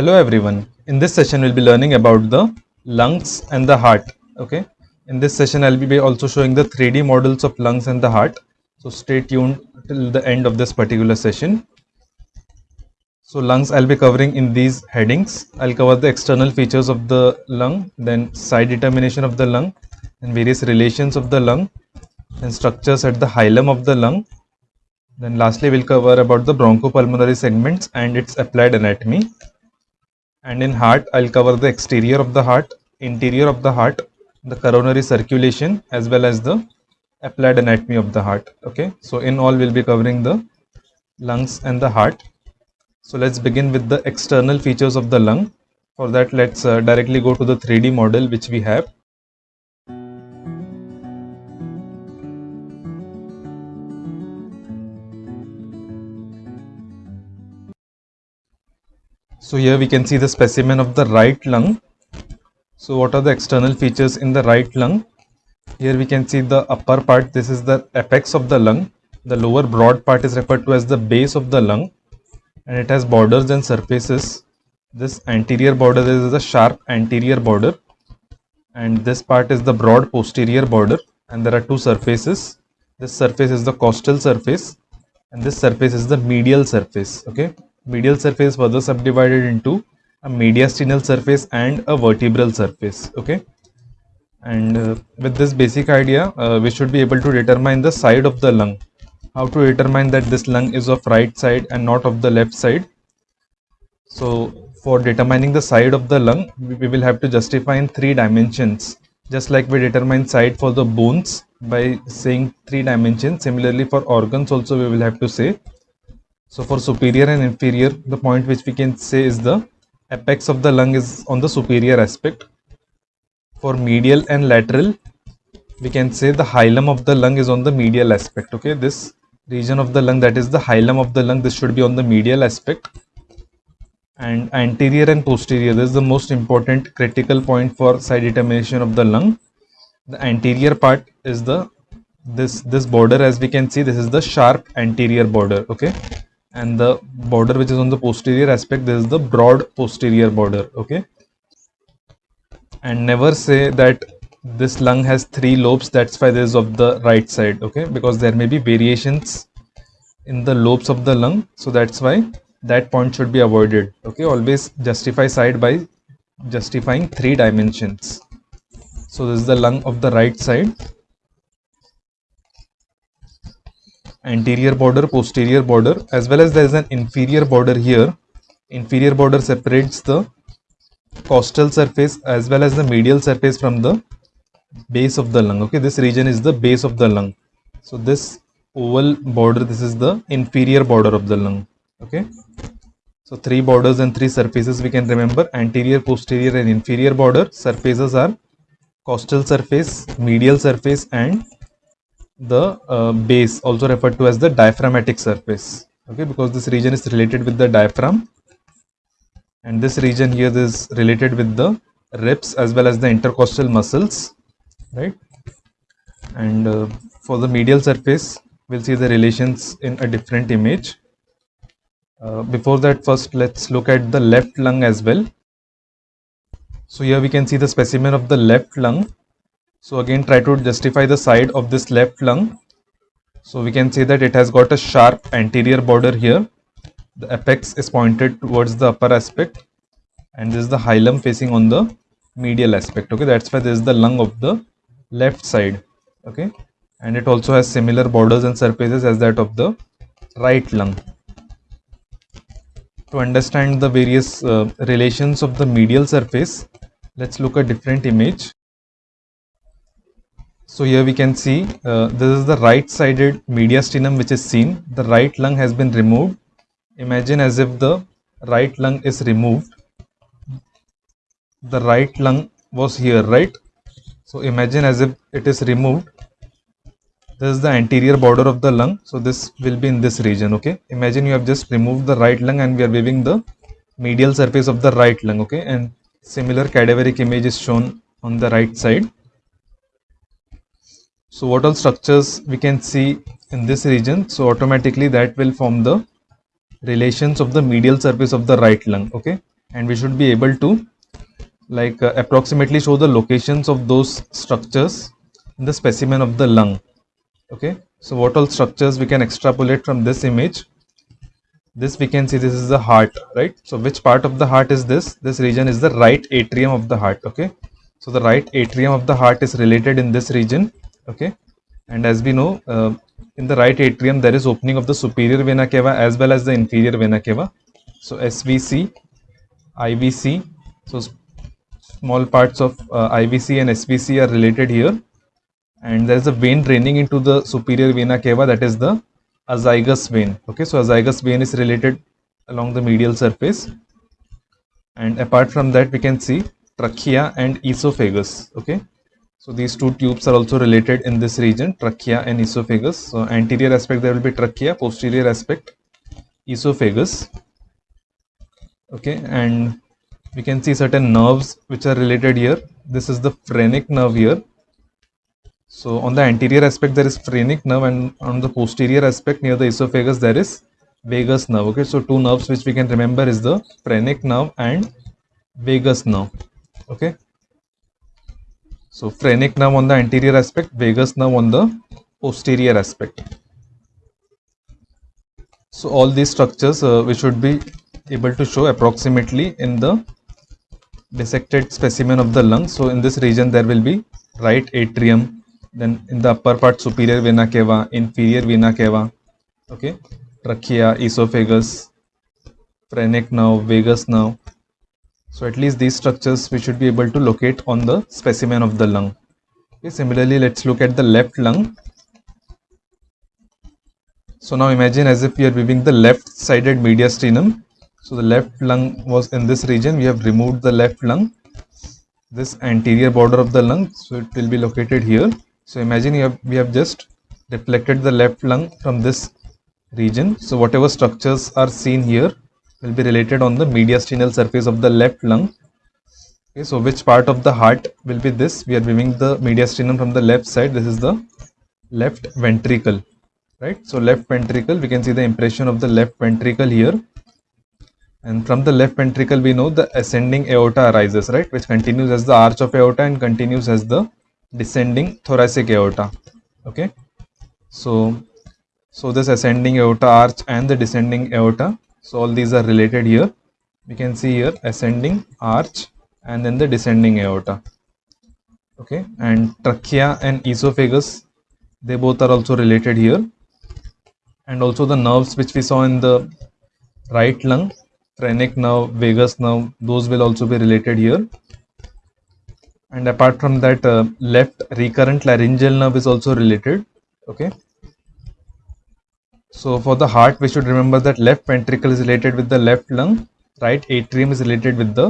Hello everyone. In this session we'll be learning about the lungs and the heart. Okay. In this session I'll be also showing the 3D models of lungs and the heart. So stay tuned till the end of this particular session. So lungs I'll be covering in these headings. I'll cover the external features of the lung, then side determination of the lung, and various relations of the lung, and structures at the hilum of the lung. Then lastly we'll cover about the bronchopulmonary segments and its applied anatomy and in heart I'll cover the exterior of the heart, interior of the heart, the coronary circulation as well as the applied anatomy of the heart. Okay, so in all we'll be covering the lungs and the heart. So let's begin with the external features of the lung. For that let's uh, directly go to the 3D model which we have. So here we can see the specimen of the right lung. So what are the external features in the right lung? Here we can see the upper part, this is the apex of the lung. The lower broad part is referred to as the base of the lung and it has borders and surfaces. This anterior border is the sharp anterior border and this part is the broad posterior border and there are two surfaces. This surface is the costal surface and this surface is the medial surface. Okay medial surface further subdivided into a mediastinal surface and a vertebral surface okay? And uh, with this basic idea uh, we should be able to determine the side of the lung. How to determine that this lung is of right side and not of the left side? So for determining the side of the lung we will have to justify in three dimensions. Just like we determine side for the bones by saying three dimensions similarly for organs also we will have to say so for superior and inferior, the point which we can say is the apex of the lung is on the superior aspect. For medial and lateral, we can say the hilum of the lung is on the medial aspect. Okay, this region of the lung that is the hilum of the lung, this should be on the medial aspect. And anterior and posterior, this is the most important critical point for side determination of the lung. The anterior part is the this this border as we can see this is the sharp anterior border okay and the border which is on the posterior aspect this is the broad posterior border okay? And never say that this lung has three lobes that's why this is of the right side okay? Because there may be variations in the lobes of the lung so that's why that point should be avoided okay? Always justify side by justifying three dimensions. So this is the lung of the right side anterior border, posterior border as well as there is an inferior border here. Inferior border separates the costal surface as well as the medial surface from the base of the lung. Okay, this region is the base of the lung. So this oval border, this is the inferior border of the lung. Okay. So three borders and three surfaces we can remember anterior, posterior and inferior border. Surfaces are costal surface, medial surface and the uh, base also referred to as the diaphragmatic surface okay? Because this region is related with the diaphragm. And this region here is related with the ribs as well as the intercostal muscles right? And uh, for the medial surface we'll see the relations in a different image. Uh, before that first let's look at the left lung as well. So here we can see the specimen of the left lung so again try to justify the side of this left lung. So we can say that it has got a sharp anterior border here. The apex is pointed towards the upper aspect and this is the hilum facing on the medial aspect. Okay, that's why this is the lung of the left side. Okay, and it also has similar borders and surfaces as that of the right lung. To understand the various uh, relations of the medial surface, let's look at different image. So here we can see uh, this is the right sided mediastinum which is seen. The right lung has been removed. Imagine as if the right lung is removed. The right lung was here, right? So imagine as if it is removed. This is the anterior border of the lung. So this will be in this region, okay? Imagine you have just removed the right lung and we are weaving the medial surface of the right lung, okay? And similar cadaveric image is shown on the right side so what all structures we can see in this region. So automatically that will form the relations of the medial surface of the right lung. Okay. and we should be able to like uh, approximately show the locations of those structures in the specimen of the lung okay so what all structures we can extrapolate from this image this we can see this is the heart right so which part of the heart is this this region is the right atrium of the heart okay so the right atrium of the heart is related in this region okay? And as we know uh, in the right atrium there is opening of the superior vena cava as well as the inferior vena cava. So svc ivc so small parts of uh, ivc and svc are related here. And there is a vein draining into the superior vena cava that is the azygous vein. Okay? So azygous vein is related along the medial surface. And apart from that we can see trachea and esophagus. Okay so these two tubes are also related in this region trachea and esophagus so anterior aspect there will be trachea posterior aspect esophagus okay and we can see certain nerves which are related here this is the phrenic nerve here so on the anterior aspect there is phrenic nerve and on the posterior aspect near the esophagus there is vagus nerve. Okay, so two nerves which we can remember is the phrenic nerve and vagus nerve. Okay. So phrenic nerve on the anterior aspect, vagus nerve on the posterior aspect. So all these structures uh, we should be able to show approximately in the dissected specimen of the lung. So in this region there will be right atrium, then in the upper part superior vena cava inferior vena cava okay trachea esophagus phrenic nerve vagus nerve so at least these structures we should be able to locate on the specimen of the lung. Okay similarly let's look at the left lung. So now imagine as if we are viewing the left sided mediastinum. So the left lung was in this region. We have removed the left lung this anterior border of the lung. So it will be located here. So imagine have, we have just deflected the left lung from this region. So whatever structures are seen here will be related on the mediastinal surface of the left lung. Okay, so which part of the heart will be this? We are viewing the mediastinum from the left side. This is the left ventricle, right? So left ventricle, we can see the impression of the left ventricle here. And from the left ventricle, we know the ascending aorta arises, right? Which continues as the arch of aorta and continues as the descending thoracic aorta okay so so this ascending aorta arch and the descending aorta so all these are related here. We can see here ascending arch and then the descending aorta. Okay and trachea and esophagus they both are also related here. And also the nerves which we saw in the right lung phrenic nerve vagus nerve those will also be related here. And apart from that uh, left recurrent laryngeal nerve is also related. Okay so for the heart we should remember that left ventricle is related with the left lung right atrium is related with the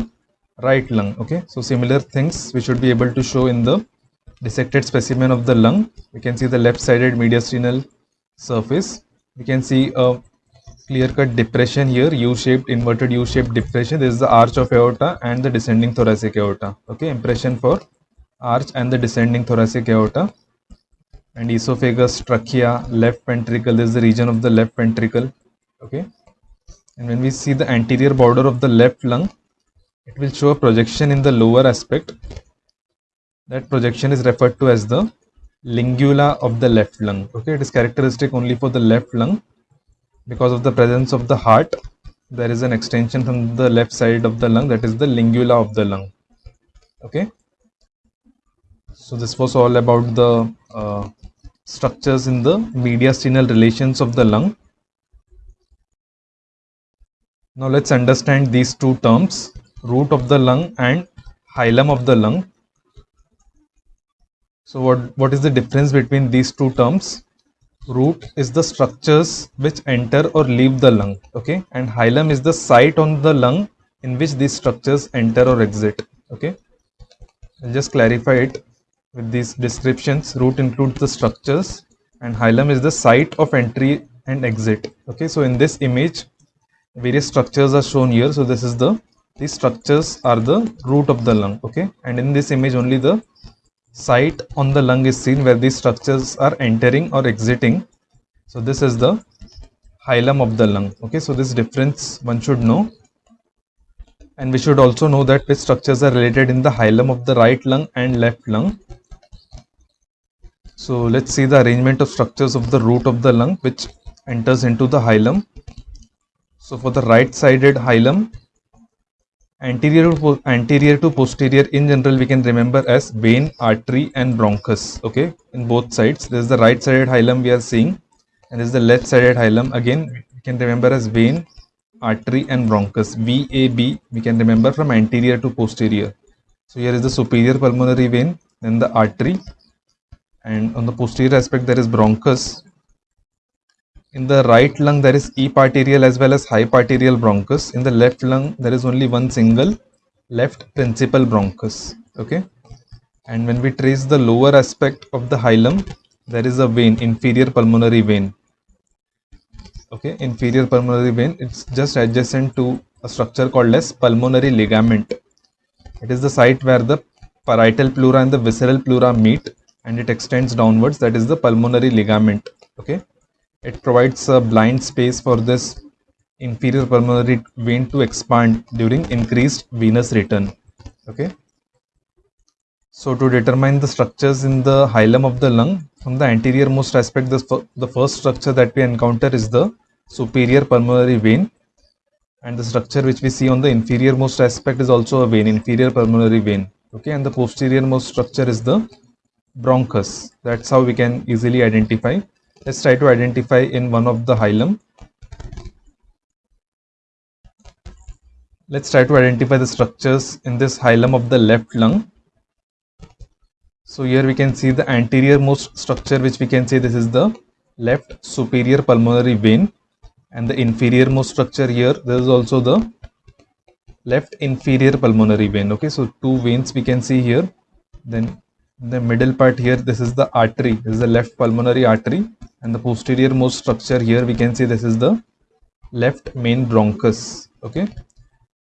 right lung okay so similar things we should be able to show in the dissected specimen of the lung we can see the left sided mediastinal surface we can see a clear-cut depression here, U-shaped, inverted U-shaped depression. This is the arch of aorta and the descending thoracic aorta. Okay, impression for arch and the descending thoracic aorta. And esophagus, trachea, left ventricle. This is the region of the left ventricle. Okay. And when we see the anterior border of the left lung, it will show a projection in the lower aspect. That projection is referred to as the lingula of the left lung. Okay, it is characteristic only for the left lung because of the presence of the heart there is an extension from the left side of the lung that is the lingula of the lung okay so this was all about the uh, structures in the mediastinal relations of the lung. Now let's understand these two terms root of the lung and hilum of the lung. So what what is the difference between these two terms? Root is the structures which enter or leave the lung okay? And hilum is the site on the lung in which these structures enter or exit okay? I'll just clarify it with these descriptions root includes the structures and hilum is the site of entry and exit okay so in this image various structures are shown here so this is the these structures are the root of the lung okay and in this image only the site on the lung is seen where these structures are entering or exiting. So this is the hilum of the lung. Okay, so this difference one should know. and we should also know that which structures are related in the hilum of the right lung and left lung. So let's see the arrangement of structures of the root of the lung which enters into the hilum. So for the right sided hilum, anterior to, anterior to posterior in general we can remember as vein, artery and bronchus. Okay, in both sides. This is the right sided hilum we are seeing and this is the left sided hilum. Again, we can remember as vein, artery and bronchus VAB we can remember from anterior to posterior. So here is the superior pulmonary vein then the artery and on the posterior aspect there is bronchus. In the right lung there is epiarterial as well as hyparterial bronchus. In the left lung there is only one single left principal bronchus. Okay. And when we trace the lower aspect of the hilum there is a vein inferior pulmonary vein okay inferior pulmonary vein it's just adjacent to a structure called as pulmonary ligament it is the site where the parietal pleura and the visceral pleura meet and it extends downwards that is the pulmonary ligament okay? It provides a blind space for this inferior pulmonary vein to expand during increased venous return okay? So to determine the structures in the hilum of the lung from the anterior most aspect the, the first structure that we encounter is the superior pulmonary vein. And the structure which we see on the inferior most aspect is also a vein inferior pulmonary vein okay? And the posterior most structure is the bronchus. That's how we can easily identify. Let's try to identify in one of the hilum. Let's try to identify the structures in this hilum of the left lung. So here we can see the anterior most structure which we can say this is the left superior pulmonary vein. And the inferior most structure here there is also the left inferior pulmonary vein. Okay so two veins we can see here. Then the middle part here this is the artery. This is the left pulmonary artery. And the posterior most structure here we can see this is the left main bronchus okay?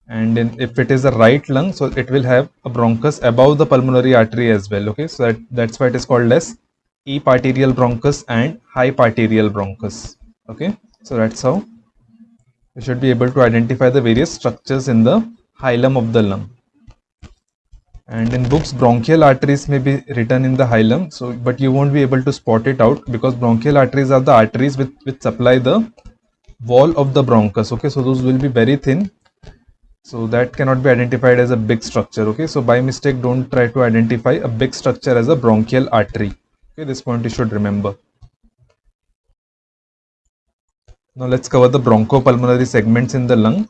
And in, if it is a right lung so it will have a bronchus above the pulmonary artery as well okay? So that, that's why it is called as epiarterial bronchus and hyparterial bronchus okay? So that's how we should be able to identify the various structures in the hilum of the lung. And in books, bronchial arteries may be written in the hilum, so but you won't be able to spot it out because bronchial arteries are the arteries which, which supply the wall of the bronchus. Okay, so those will be very thin. So that cannot be identified as a big structure. Okay, so by mistake, don't try to identify a big structure as a bronchial artery. Okay, this point you should remember. Now let's cover the bronchopulmonary segments in the lung.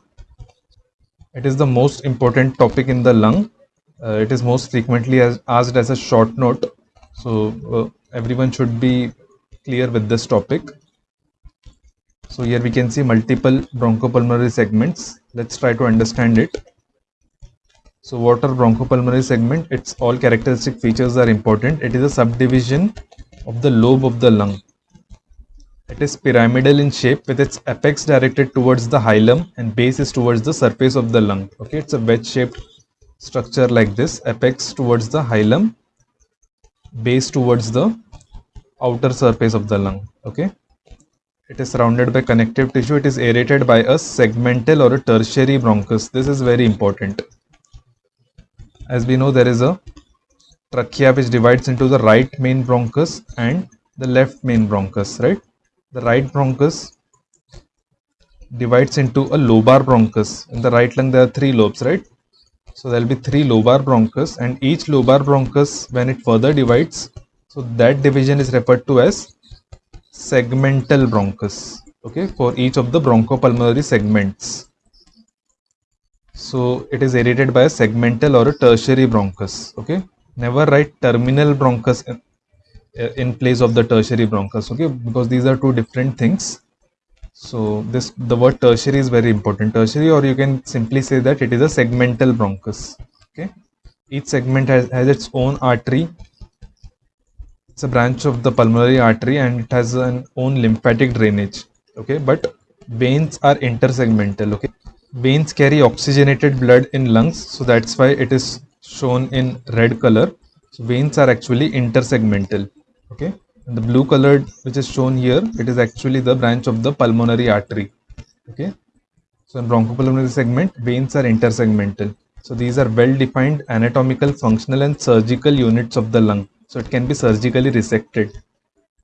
It is the most important topic in the lung. Uh, it is most frequently as, asked as a short note. So uh, everyone should be clear with this topic. So here we can see multiple bronchopulmonary segments. Let's try to understand it. So what are bronchopulmonary segment? Its all characteristic features are important. It is a subdivision of the lobe of the lung. It is pyramidal in shape with its apex directed towards the hilum and base is towards the surface of the lung. Okay, it's a wedge shaped structure like this, apex towards the hilum, base towards the outer surface of the lung. Okay, it is surrounded by connective tissue. It is aerated by a segmental or a tertiary bronchus. This is very important. As we know, there is a trachea which divides into the right main bronchus and the left main bronchus, right? the right bronchus divides into a lobar bronchus. In the right lung, there are three lobes, right? So there will be three lobar bronchus, and each lobar bronchus, when it further divides, so that division is referred to as segmental bronchus. Okay, for each of the bronchopulmonary segments. So it is aerated by a segmental or a tertiary bronchus. Okay, never write terminal bronchus in place of the tertiary bronchus okay because these are two different things so this the word tertiary is very important. Tertiary or you can simply say that it is a segmental bronchus okay? Each segment has, has its own artery. It's a branch of the pulmonary artery and it has an own lymphatic drainage okay? But veins are intersegmental okay? Veins carry oxygenated blood in lungs so that's why it is shown in red color. So veins are actually intersegmental okay the blue colored which is shown here it is actually the branch of the pulmonary artery okay So in bronchopulmonary segment, veins are intersegmental. So these are well-defined anatomical, functional and surgical units of the lung. So it can be surgically resected.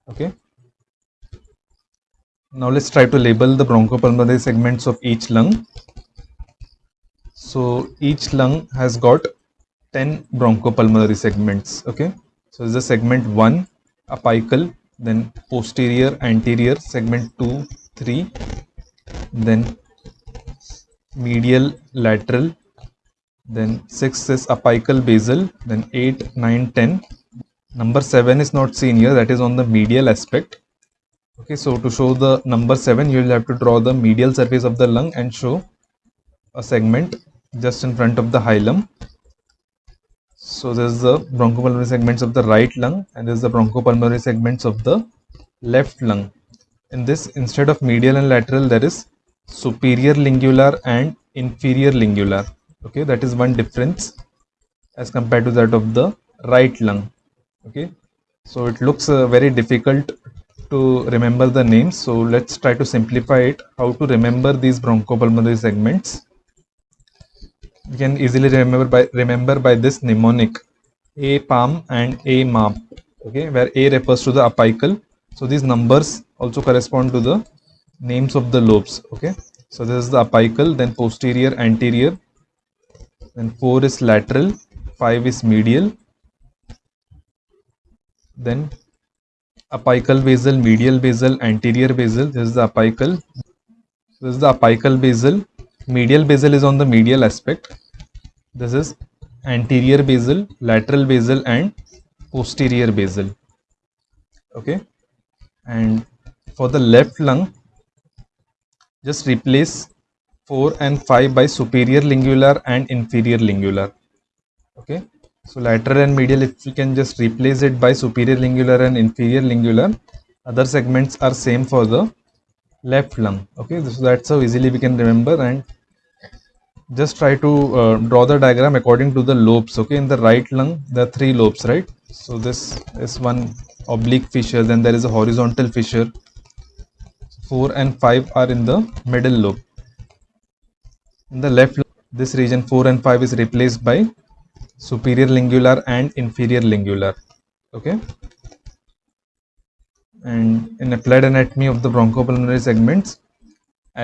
Okay. Now let's try to label the bronchopulmonary segments of each lung. So each lung has got 10 bronchopulmonary segments. Okay. So this is the segment 1 apical, then posterior, anterior, segment 2, 3, then medial, lateral, then 6 is apical basal, then 8, 9, 10. Number 7 is not seen here, that is on the medial aspect. Okay, so to show the number 7, you will have to draw the medial surface of the lung and show a segment just in front of the hilum. So this is the bronchopulmonary segments of the right lung and this is the bronchopulmonary segments of the left lung. In this, instead of medial and lateral, there is superior lingular and inferior lingular. Okay, that is one difference as compared to that of the right lung. Okay, so it looks uh, very difficult to remember the names. So let's try to simplify it. How to remember these bronchopulmonary segments? We can easily remember by remember by this mnemonic A palm and A map. Okay, where A refers to the apical. So these numbers also correspond to the names of the lobes. Okay, so this is the apical, then posterior, anterior, then 4 is lateral, 5 is medial, then apical basal, medial basal, anterior basal. This is the apical. This is the apical basal. Medial basal is on the medial aspect. This is anterior basal, lateral basal, and posterior basal. Okay. And for the left lung, just replace 4 and 5 by superior lingular and inferior lingular. Okay. So lateral and medial, if we can just replace it by superior lingular and inferior lingular, other segments are same for the left lung. Okay, so that's how easily we can remember and just try to uh, draw the diagram according to the lobes. Okay, in the right lung, are three lobes, right? So this is one oblique fissure, then there is a horizontal fissure. 4 and 5 are in the middle lobe. In the left, this region 4 and 5 is replaced by superior lingular and inferior lingular okay and in applied anatomy of the bronchopulmonary segments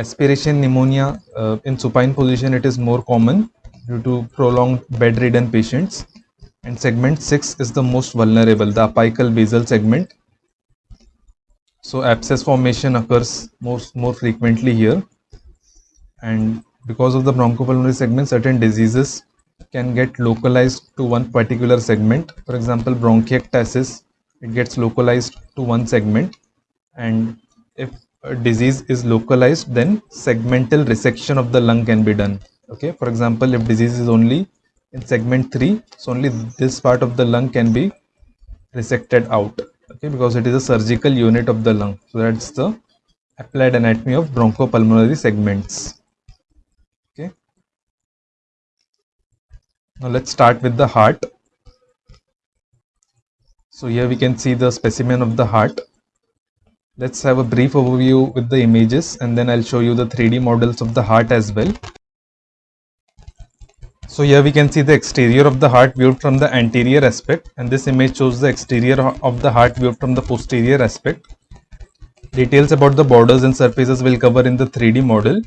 aspiration pneumonia uh, in supine position it is more common due to prolonged bedridden patients and segment 6 is the most vulnerable the apical basal segment so abscess formation occurs most more frequently here and because of the bronchopulmonary segment certain diseases can get localized to one particular segment. For example, bronchiectasis, it gets localized to one segment. And if disease is localized, then segmental resection of the lung can be done. Okay, for example, if disease is only in segment 3, so only this part of the lung can be resected out. Okay, because it is a surgical unit of the lung. So that's the applied anatomy of bronchopulmonary segments. Okay. Now let's start with the heart. So here we can see the specimen of the heart. Let's have a brief overview with the images and then I'll show you the 3D models of the heart as well. So here we can see the exterior of the heart viewed from the anterior aspect and this image shows the exterior of the heart viewed from the posterior aspect. Details about the borders and surfaces will cover in the 3D model.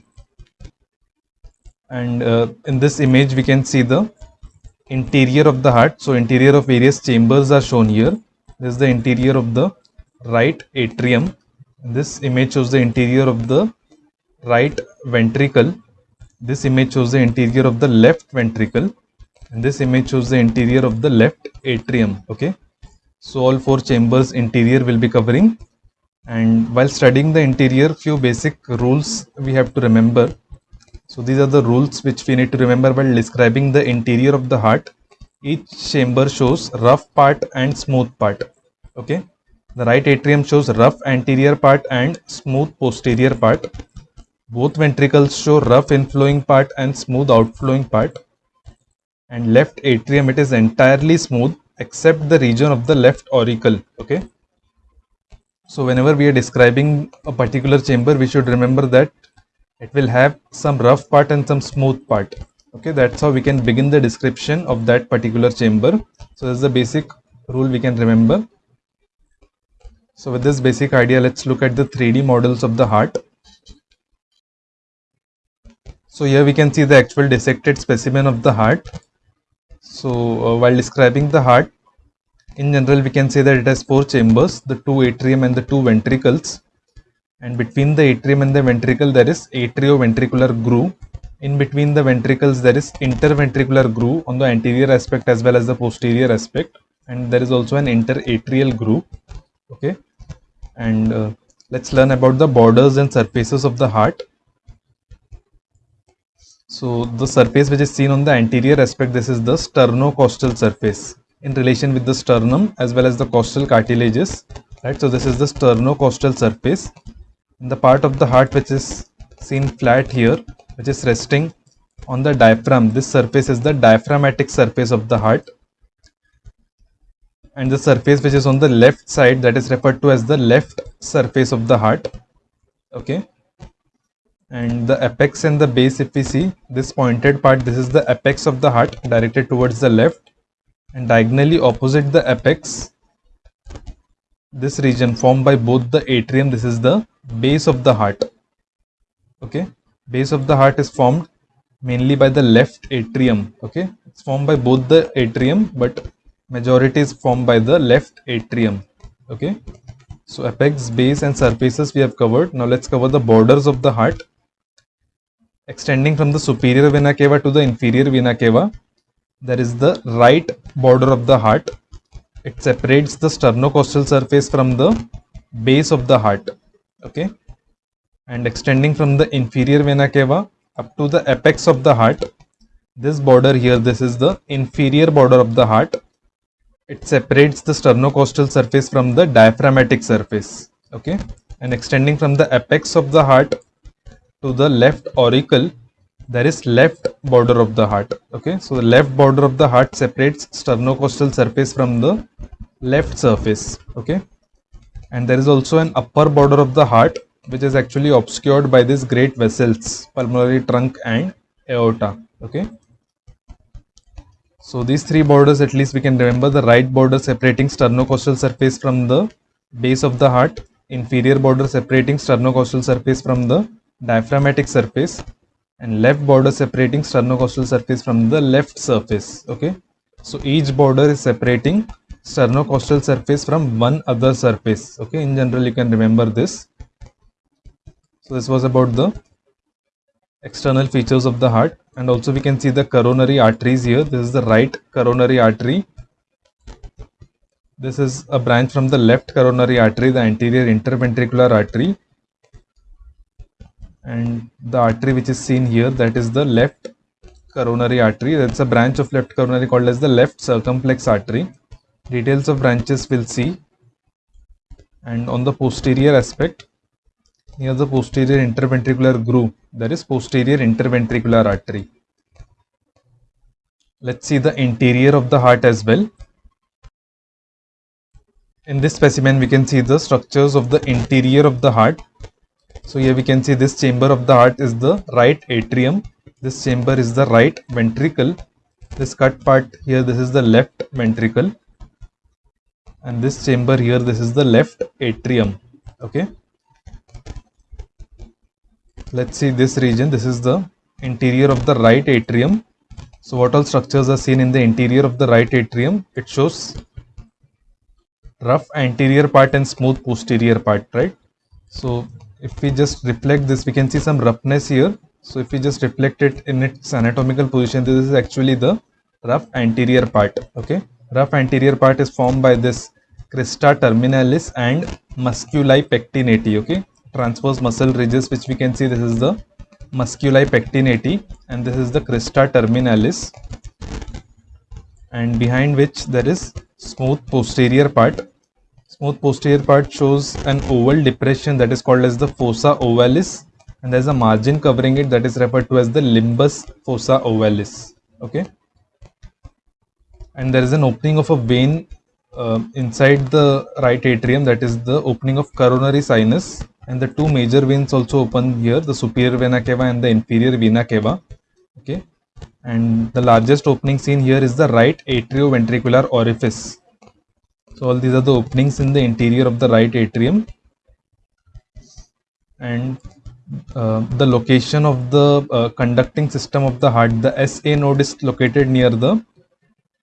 And uh, in this image we can see the interior of the heart. So interior of various chambers are shown here. This is the interior of the right atrium. This image shows the interior of the right ventricle. This image shows the interior of the left ventricle. And this image shows the interior of the left atrium. Okay. So all four chambers interior will be covering. And while studying the interior, few basic rules we have to remember so these are the rules which we need to remember while describing the interior of the heart. Each chamber shows rough part and smooth part. Okay. The right atrium shows rough anterior part and smooth posterior part. Both ventricles show rough inflowing part and smooth outflowing part. And left atrium it is entirely smooth except the region of the left auricle. Okay. So whenever we are describing a particular chamber, we should remember that it will have some rough part and some smooth part okay that's how we can begin the description of that particular chamber so this is the basic rule we can remember so with this basic idea let's look at the 3d models of the heart. So here we can see the actual dissected specimen of the heart. So uh, while describing the heart in general we can say that it has four chambers the two atrium and the two ventricles. And between the atrium and the ventricle there is atrioventricular groove. In between the ventricles there is interventricular groove on the anterior aspect as well as the posterior aspect. And there is also an interatrial groove. Okay and uh, let's learn about the borders and surfaces of the heart. So the surface which is seen on the anterior aspect this is the sternocostal surface in relation with the sternum as well as the costal cartilages right? So this is the sternocostal surface. In the part of the heart which is seen flat here which is resting on the diaphragm. This surface is the diaphragmatic surface of the heart and the surface which is on the left side that is referred to as the left surface of the heart. Okay. And the apex and the base if we see this pointed part this is the apex of the heart directed towards the left. And diagonally opposite the apex this region formed by both the atrium this is the base of the heart. Okay. Base of the heart is formed mainly by the left atrium. Okay. It's formed by both the atrium but majority is formed by the left atrium okay? So apex base and surfaces we have covered. Now let's cover the borders of the heart. Extending from the superior vena cava to the inferior vena cava there is the right border of the heart. It separates the sternocostal surface from the base of the heart okay? And extending from the inferior vena cava up to the apex of the heart. This border here, this is the inferior border of the heart. It separates the sternocostal surface from the diaphragmatic surface. Okay. And extending from the apex of the heart to the left auricle, there is left border of the heart. Okay. So the left border of the heart separates sternocostal surface from the left surface. Okay. And there is also an upper border of the heart which is actually obscured by these great vessels pulmonary trunk and aorta okay so these three borders at least we can remember the right border separating sternocostal surface from the base of the heart inferior border separating sternocostal surface from the diaphragmatic surface and left border separating sternocostal surface from the left surface okay? So each border is separating sternocostal surface from one other surface okay? In general you can remember this. So this was about the external features of the heart and also we can see the coronary arteries here. This is the right coronary artery. This is a branch from the left coronary artery, the anterior interventricular artery. And the artery which is seen here that is the left coronary artery. That's a branch of left coronary called as the left circumflex artery. Details of branches we'll see. And on the posterior aspect, near the posterior interventricular groove that is posterior interventricular artery. Let's see the interior of the heart as well. In this specimen we can see the structures of the interior of the heart. So here we can see this chamber of the heart is the right atrium. This chamber is the right ventricle. This cut part here this is the left ventricle. And this chamber here this is the left atrium. Okay let's see this region. This is the interior of the right atrium. So what all structures are seen in the interior of the right atrium? It shows rough anterior part and smooth posterior part right? So if we just reflect this we can see some roughness here. So if we just reflect it in its anatomical position this is actually the rough anterior part okay? Rough anterior part is formed by this crista terminalis and musculi pectinati okay transverse muscle ridges which we can see this is the musculi pectinati and this is the crista terminalis and behind which there is smooth posterior part. Smooth posterior part shows an oval depression that is called as the fossa ovalis and there's a margin covering it that is referred to as the limbus fossa ovalis okay? And there is an opening of a vein uh, inside the right atrium that is the opening of coronary sinus and the two major veins also open here the superior vena cava and the inferior vena cava okay? And the largest opening seen here is the right atrioventricular orifice. So all these are the openings in the interior of the right atrium. And uh, the location of the uh, conducting system of the heart the SA node is located near the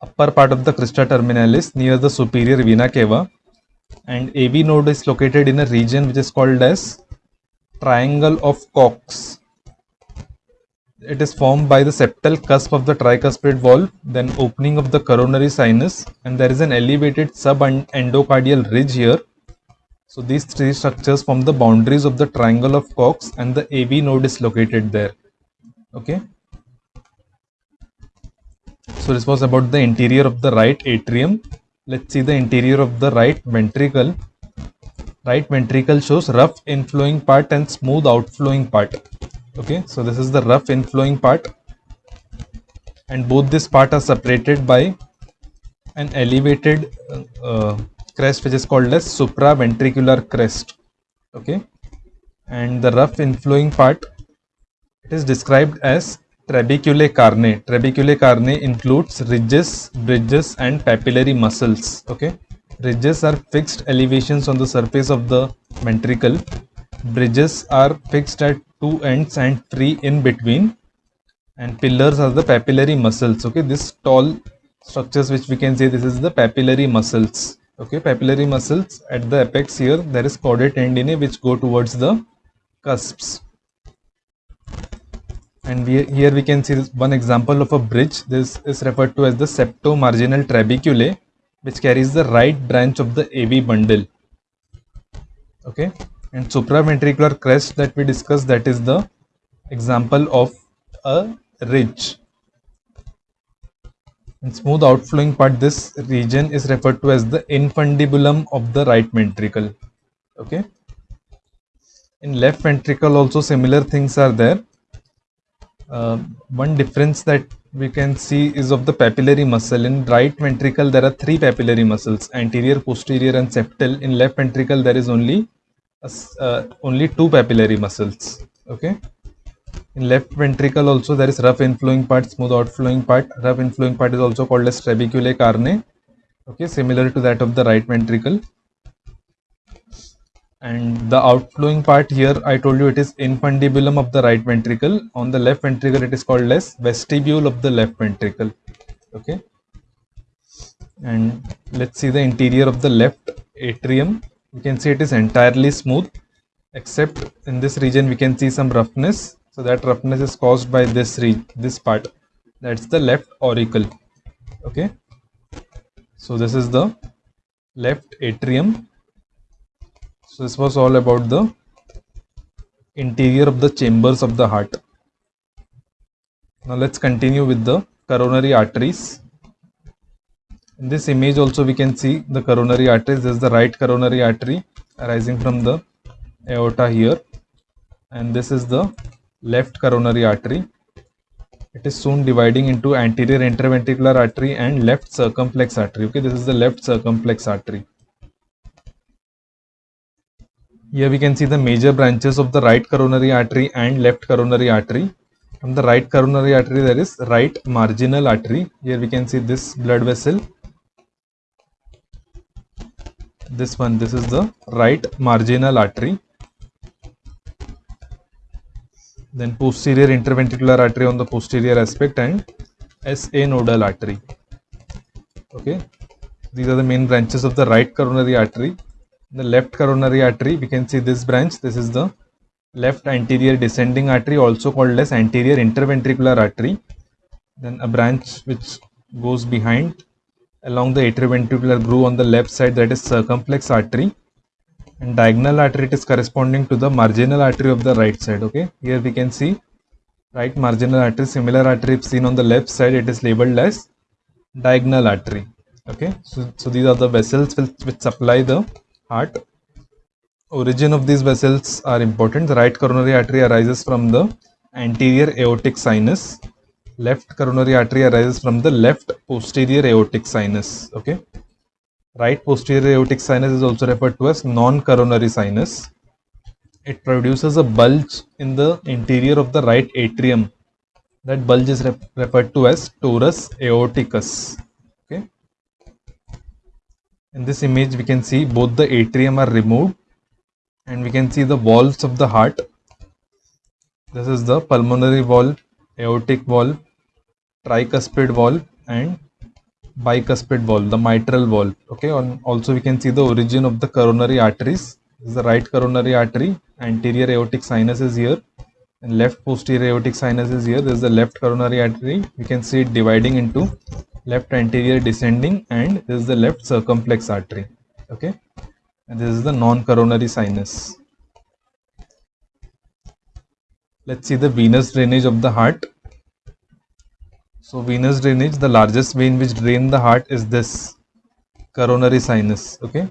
upper part of the crista terminalis near the superior vena cava and AV node is located in a region which is called as triangle of Koch. It is formed by the septal cusp of the tricuspid valve, then opening of the coronary sinus and there is an elevated subendocardial ridge here. So these three structures form the boundaries of the triangle of Koch and the AV node is located there. Okay. So this was about the interior of the right atrium. Let's see the interior of the right ventricle. Right ventricle shows rough inflowing part and smooth outflowing part. Okay, so this is the rough inflowing part and both this part are separated by an elevated uh, crest which is called as supraventricular crest. Okay, and the rough inflowing part it is described as Trabeculae carneae. Trabeculae carneae includes ridges, bridges and papillary muscles. Okay. Ridges are fixed elevations on the surface of the ventricle. Bridges are fixed at two ends and three in between. And pillars are the papillary muscles. Okay. This tall structures which we can say this is the papillary muscles. Okay. Papillary muscles at the apex here there is chordae tendineae which go towards the cusps and we, here we can see one example of a bridge. This is referred to as the septo-marginal trabeculae which carries the right branch of the AV bundle. Okay? And supraventricular crest that we discussed that is the example of a ridge. In smooth outflowing part this region is referred to as the infundibulum of the right ventricle. Okay? In left ventricle also similar things are there uh, one difference that we can see is of the papillary muscle. In right ventricle, there are three papillary muscles, anterior, posterior and septal. In left ventricle, there is only uh, only two papillary muscles. Okay. In left ventricle also there is rough inflowing part, smooth outflowing part. Rough inflowing part is also called as trabeculae carneae. Okay, similar to that of the right ventricle and the outflowing part here I told you it is infundibulum of the right ventricle. On the left ventricle it is called as vestibule of the left ventricle. Okay. And let's see the interior of the left atrium. You can see it is entirely smooth except in this region we can see some roughness. So that roughness is caused by this this part. That's the left auricle. Okay. So this is the left atrium so this was all about the interior of the chambers of the heart. Now let's continue with the coronary arteries. In this image also we can see the coronary arteries. This is the right coronary artery arising from the aorta here and this is the left coronary artery. It is soon dividing into anterior interventricular artery and left circumflex artery. Okay, this is the left circumflex artery. Here we can see the major branches of the right coronary artery and left coronary artery. From the right coronary artery there is right marginal artery. Here we can see this blood vessel. This one, this is the right marginal artery. Then posterior interventricular artery on the posterior aspect and SA nodal artery. Okay, these are the main branches of the right coronary artery the left coronary artery we can see this branch. This is the left anterior descending artery also called as anterior interventricular artery. Then a branch which goes behind. Along the atrioventricular groove on the left side that is circumflex artery. And diagonal artery it is corresponding to the marginal artery of the right side okay? Here we can see right marginal artery similar artery seen on the left side it is labeled as diagonal artery okay? So, so these are the vessels which, which supply the heart. Origin of these vessels are important. The right coronary artery arises from the anterior aortic sinus. Left coronary artery arises from the left posterior aortic sinus. Okay. Right posterior aortic sinus is also referred to as non-coronary sinus. It produces a bulge in the interior of the right atrium. That bulge is rep referred to as torus aorticus. In this image, we can see both the atrium are removed and we can see the valves of the heart. This is the pulmonary valve, aortic valve, tricuspid valve and bicuspid valve, the mitral valve. Okay, and also we can see the origin of the coronary arteries. This is the right coronary artery, anterior aortic sinus is here, and left posterior aortic sinus is here. This is the left coronary artery. We can see it dividing into left anterior descending, and this is the left circumflex artery. Okay, and this is the non-coronary sinus. Let's see the venous drainage of the heart. So venous drainage, the largest vein which drain the heart is this coronary sinus. Okay.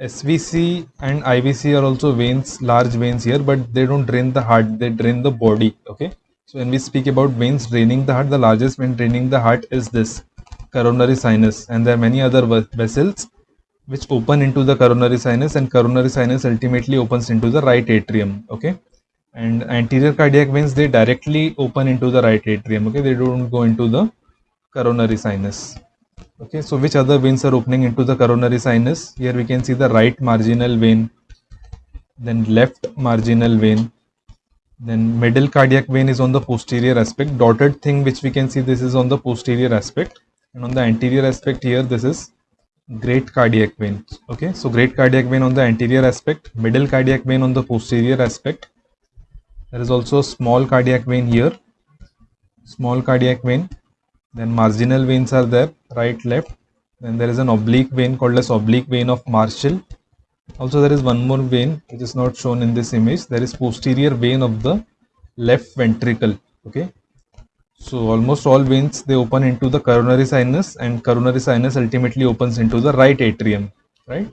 SVC and IVC are also veins, large veins here, but they don't drain the heart, they drain the body. Okay. So when we speak about veins draining the heart, the largest vein draining the heart is this coronary sinus, and there are many other vessels which open into the coronary sinus, and coronary sinus ultimately opens into the right atrium. Okay? And anterior cardiac veins they directly open into the right atrium okay? They don't go into the coronary sinus okay? So which other veins are opening into the coronary sinus? Here we can see the right marginal vein then left marginal vein then middle cardiac vein is on the posterior aspect. Dotted thing which we can see this is on the posterior aspect and on the anterior aspect here this is great cardiac vein. Okay so great cardiac vein on the anterior aspect middle cardiac vein on the posterior aspect. There is also small cardiac vein here. Small cardiac vein. Then marginal veins are there right left. Then there is an oblique vein called as oblique vein of Marshall. Also there is one more vein which is not shown in this image. There is posterior vein of the left ventricle. Okay so almost all veins they open into the coronary sinus and coronary sinus ultimately opens into the right atrium right?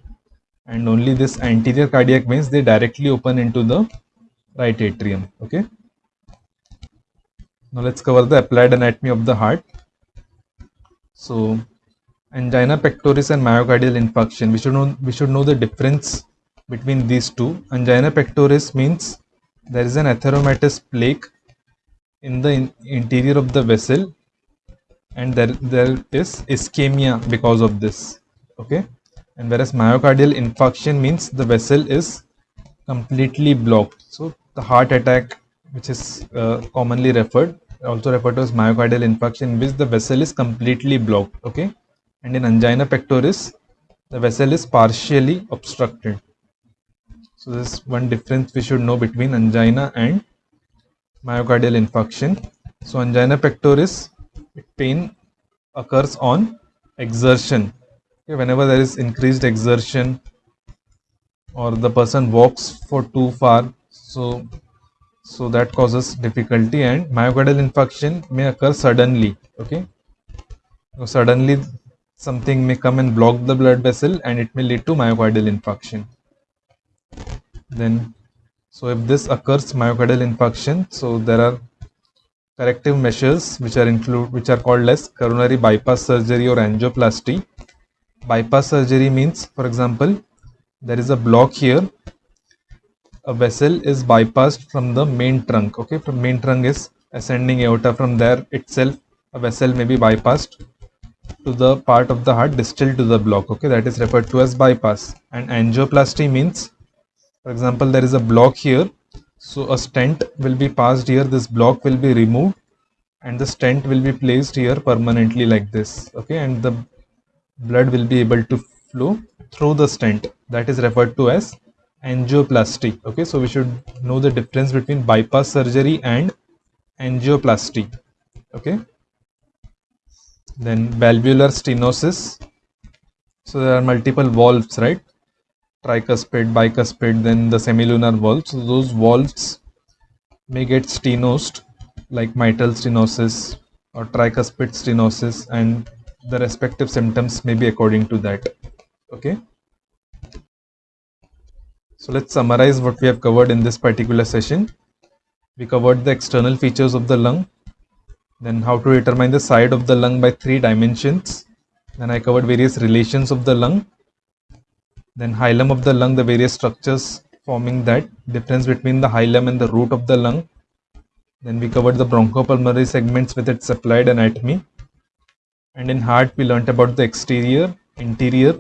And only this anterior cardiac veins they directly open into the right atrium okay? Now let's cover the applied anatomy of the heart. So angina pectoris and myocardial infarction we should know we should know the difference between these two. Angina pectoris means there is an atheromatous plaque in the in interior of the vessel and there there is ischemia because of this okay? And whereas myocardial infarction means the vessel is completely blocked. So the heart attack which is uh, commonly referred also referred to as myocardial infarction in which the vessel is completely blocked okay? And in angina pectoris the vessel is partially obstructed. So this is one difference we should know between angina and myocardial infarction. So angina pectoris pain occurs on exertion. Okay, whenever there is increased exertion or the person walks for too far so so that causes difficulty and myocardial infarction may occur suddenly. Okay? So suddenly something may come and block the blood vessel and it may lead to myocardial infarction. Then so if this occurs myocardial infarction so there are corrective measures which are include which are called as coronary bypass surgery or angioplasty. Bypass surgery means for example there is a block here. A vessel is bypassed from the main trunk okay? From main trunk is ascending aorta. From there itself a vessel may be bypassed to the part of the heart distal to the block okay? That is referred to as bypass. And angioplasty means for example there is a block here. So a stent will be passed here. This block will be removed and the stent will be placed here permanently like this okay? And the blood will be able to flow through the stent. That is referred to as angioplasty okay? So we should know the difference between bypass surgery and angioplasty okay? Then valvular stenosis. So there are multiple valves right tricuspid bicuspid then the semilunar valves. So those valves may get stenosed like mitral stenosis or tricuspid stenosis and the respective symptoms may be according to that. Okay? So let's summarize what we have covered in this particular session. We covered the external features of the lung, then how to determine the side of the lung by three dimensions, then I covered various relations of the lung then hilum of the lung the various structures forming that difference between the hilum and the root of the lung. Then we covered the bronchopulmonary segments with its applied anatomy. And in heart we learnt about the exterior interior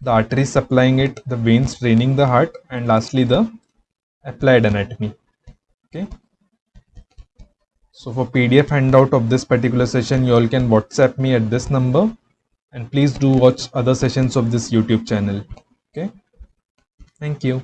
the arteries supplying it the veins draining the heart and lastly the applied anatomy. Okay. So for pdf handout of this particular session you all can whatsapp me at this number. And please do watch other sessions of this youtube channel okay? Thank you